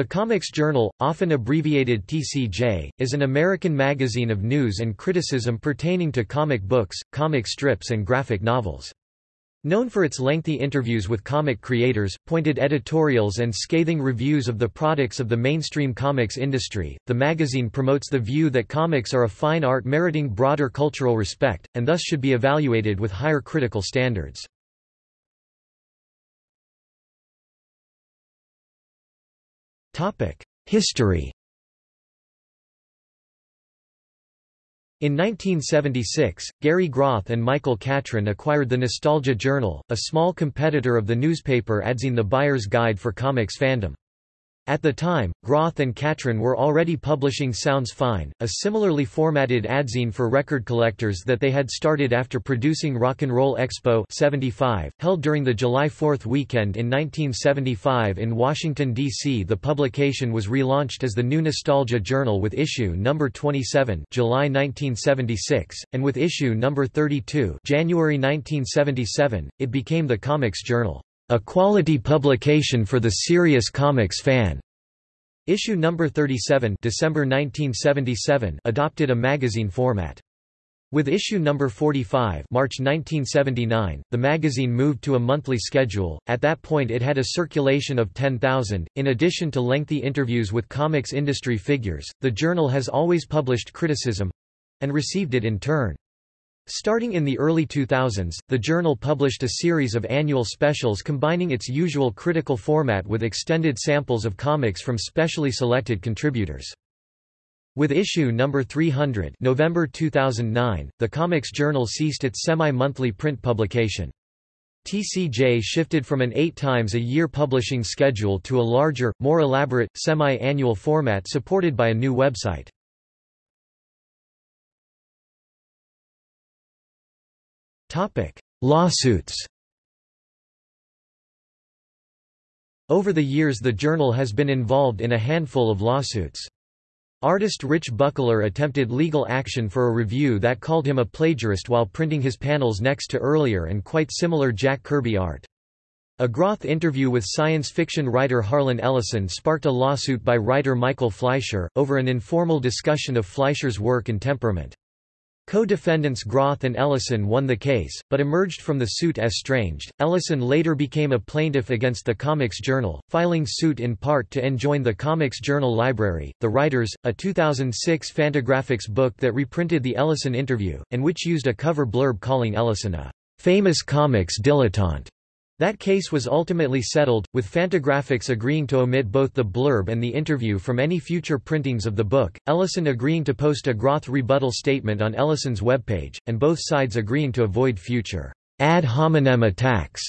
The Comics Journal, often abbreviated TCJ, is an American magazine of news and criticism pertaining to comic books, comic strips and graphic novels. Known for its lengthy interviews with comic creators, pointed editorials and scathing reviews of the products of the mainstream comics industry, the magazine promotes the view that comics are a fine art meriting broader cultural respect, and thus should be evaluated with higher critical standards. History In 1976, Gary Groth and Michael Catron acquired the Nostalgia Journal, a small competitor of the newspaper Adzine the Buyer's Guide for Comics Fandom. At the time, Groth and Catron were already publishing Sounds Fine, a similarly formatted adzine for record collectors that they had started after producing Rock and Roll Expo 75, held during the July 4th weekend in 1975 in Washington, D.C. The publication was relaunched as the New Nostalgia Journal with issue number 27 July 1976, and with issue number 32 January 1977, it became the Comics Journal. A quality publication for the serious comics fan. Issue number 37 December 1977 adopted a magazine format. With issue number 45 March 1979, the magazine moved to a monthly schedule. At that point it had a circulation of 10,000. In addition to lengthy interviews with comics industry figures, the journal has always published criticism and received it in turn. Starting in the early 2000s, the journal published a series of annual specials combining its usual critical format with extended samples of comics from specially selected contributors. With issue number 300 November 2009, the Comics Journal ceased its semi-monthly print publication. TCJ shifted from an eight times a year publishing schedule to a larger, more elaborate, semi-annual format supported by a new website. Topic: Lawsuits. Over the years the journal has been involved in a handful of lawsuits. Artist Rich Buckler attempted legal action for a review that called him a plagiarist while printing his panels next to earlier and quite similar Jack Kirby art. A Groth interview with science fiction writer Harlan Ellison sparked a lawsuit by writer Michael Fleisher, over an informal discussion of Fleisher's work and temperament. Co-defendants Groth and Ellison won the case, but emerged from the suit estranged. Ellison later became a plaintiff against the Comics Journal, filing suit in part to enjoin the Comics Journal library. The Writers, a 2006 Fantagraphics book that reprinted the Ellison interview, and which used a cover blurb calling Ellison a famous comics dilettante. That case was ultimately settled, with Fantagraphics agreeing to omit both the blurb and the interview from any future printings of the book, Ellison agreeing to post a Groth rebuttal statement on Ellison's webpage, and both sides agreeing to avoid future ad hominem attacks.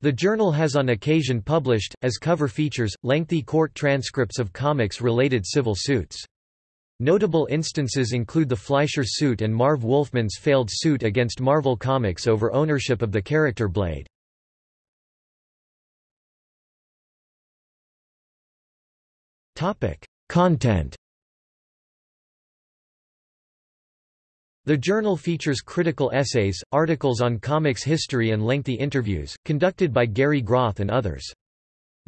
The journal has on occasion published, as cover features, lengthy court transcripts of comics-related civil suits. Notable instances include the Fleisher suit and Marv Wolfman's failed suit against Marvel Comics over ownership of the character Blade. Topic: Content. The journal features critical essays, articles on comics history and lengthy interviews, conducted by Gary Groth and others.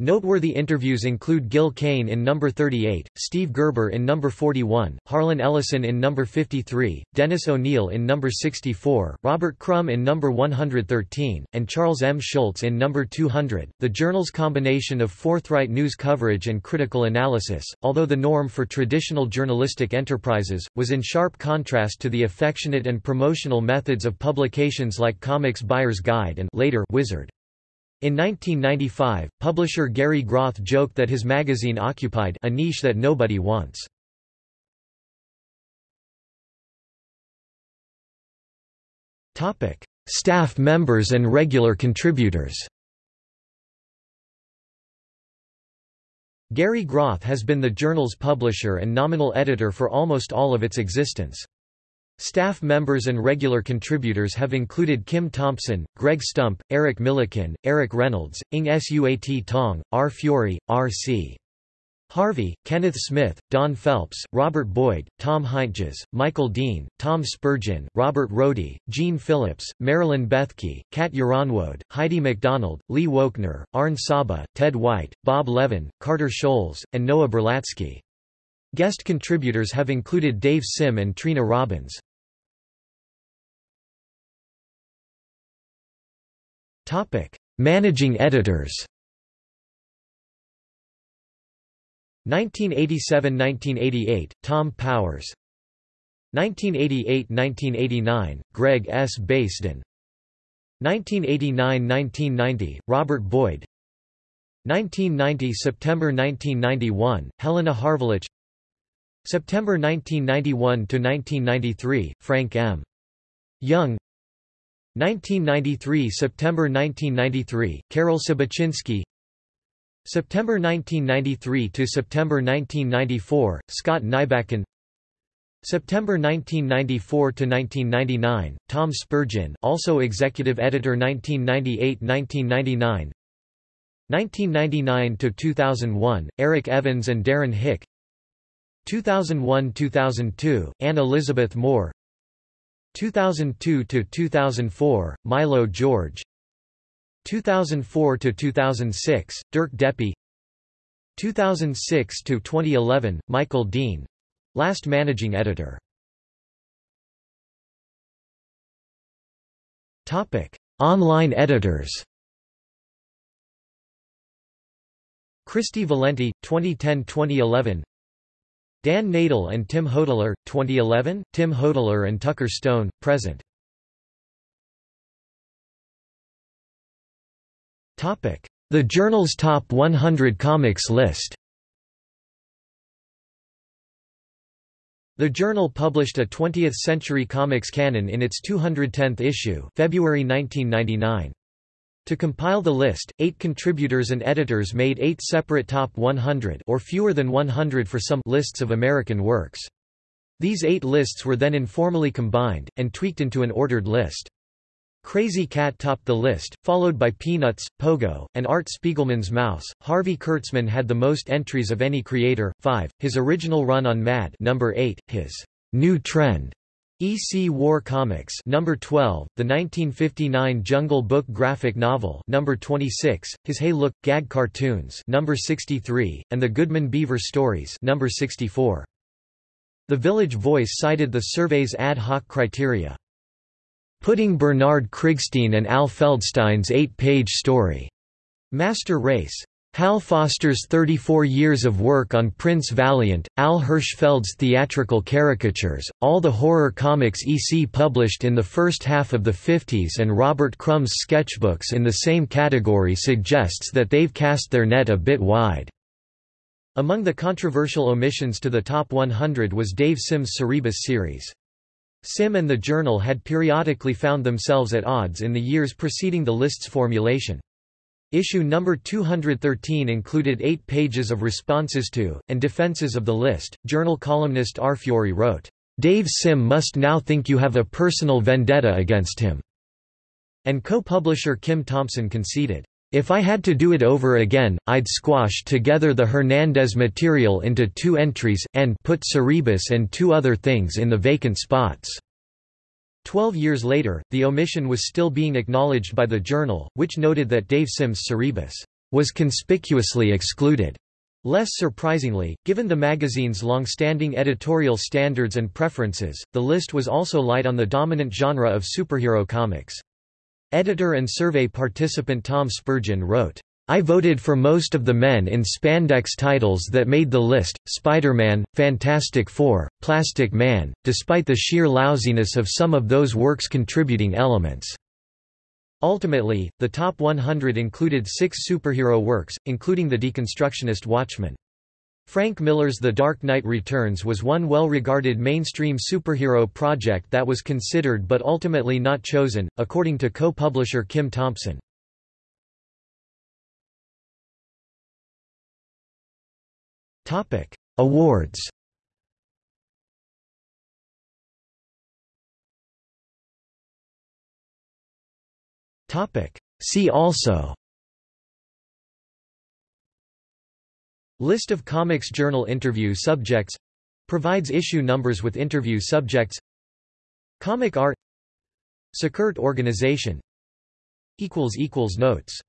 Noteworthy interviews include Gil Kane in number 38, Steve Gerber in number 41, Harlan Ellison in number 53, Dennis O'Neil in number 64, Robert Crumb in number 113, and Charles M. Schulz in number 200. The journal's combination of forthright news coverage and critical analysis, although the norm for traditional journalistic enterprises, was in sharp contrast to the affectionate and promotional methods of publications like Comics Buyer's Guide and later Wizard. In 1995, publisher Gary Groth joked that his magazine occupied a niche that nobody wants. Topic: Staff members and regular contributors Gary Groth has been the journal's publisher and nominal editor for almost all of its existence. Staff members and regular contributors have included Kim Thompson, Greg Stump, Eric Millikin, Eric Reynolds, Ng Suat Tong, R. Fiore, R. C. Harvey, Kenneth Smith, Don Phelps, Robert Boyd, Tom Heintjes, Michael Dean, Tom Spurgeon, Robert Rohde, Gene Phillips, Marilyn Bethke, Cat Yronwode, Heidi MacDonald, Lee Wochner, Arn Saba, Ted White, Bob Levin, Carter Scholz, and Noah Berlatsky. Guest contributors have included Dave Sim and Trina Robbins. Managing editors. 1987–1988, Tom Powers. 1988–1989, Greg S. Baisden 1989–1990, Robert Boyd. 1990 September 1991, Helena Harvelich September 1991–1993, Frank M. Young 1993 September 1993, Carol Sabaczynski September 1993 to September 1994, Scott Nybacken September 1994 to 1999, Tom Spurgeon, also executive editor 1998-1999. 1999 to 2001, Eric Evans and Darren Hick. 2001-2002, Anne Elizabeth Moore. 2002 to 2004, Milo George. 2004 to 2006 Dirk Deppe 2006 to 2011 Michael Dean. Last managing editor. Topic online editors. Christy Valenti 2010-2011 Dan Nadel and Tim Hodler 2011 Tim Hodler and Tucker Stone present. The journal's top 100 comics list. The Journal published a 20th-century comics canon in its 210th issue February 1999. To compile the list, eight contributors and editors made eight separate top 100 or fewer than 100 for some lists of American works. These eight lists were then informally combined, and tweaked into an ordered list. Krazy Kat topped the list, followed by Peanuts, Pogo, and Art Spiegelman's Maus. Harvey Kurtzman had the most entries of any creator, 5. His original run on Mad, number 8, his New Trend EC War Comics number 12, the 1959 Jungle Book graphic novel number 26, his Hey Look gag cartoons number 63, and the Goodman Beaver stories number 64. The Village Voice cited the survey's ad hoc criteria. Putting Bernard Krigstein and Al Feldstein's eight-page story, Master Race. Hal Foster's 34 years of work on Prince Valiant, Al Hirschfeld's theatrical caricatures, all the horror comics EC published in the first half of the 50s and Robert Crumb's sketchbooks in the same category suggests that they've cast their net a bit wide. Among the controversial omissions to the top 100 was Dave Sim's Cerebus series. Sim and the Journal had periodically found themselves at odds in the years preceding the list's formulation. Issue number 213 included eight pages of responses to, and defenses of the list. Journal columnist R. Fiore wrote, Dave Sim must now think you have a personal vendetta against him. And co-publisher Kim Thompson conceded, if I had to do it over again, I'd squash together the Hernandez material into two entries, and put Cerebus and two other things in the vacant spots. Twelve years later, the omission was still being acknowledged by the Journal, which noted that Dave Sim's Cerebus was conspicuously excluded. Less surprisingly, given the magazine's long-standing editorial standards and preferences, the list was also light on the dominant genre of superhero comics. Editor and survey participant Tom Spurgeon wrote, I voted for most of the men in spandex titles that made the list, Spider-Man, Fantastic Four, Plastic Man, despite the sheer lousiness of some of those works' contributing elements. Ultimately, the top 100 included six superhero works, including the deconstructionist Watchmen. Frank Miller's The Dark Knight Returns was one well-regarded mainstream superhero project that was considered but ultimately not chosen, according to co-publisher Kim Thompson. Awards. Topic: See also. List of Comics Journal interview subjects. Provides issue numbers with interview subjects. Comic art. Sequart organization. Notes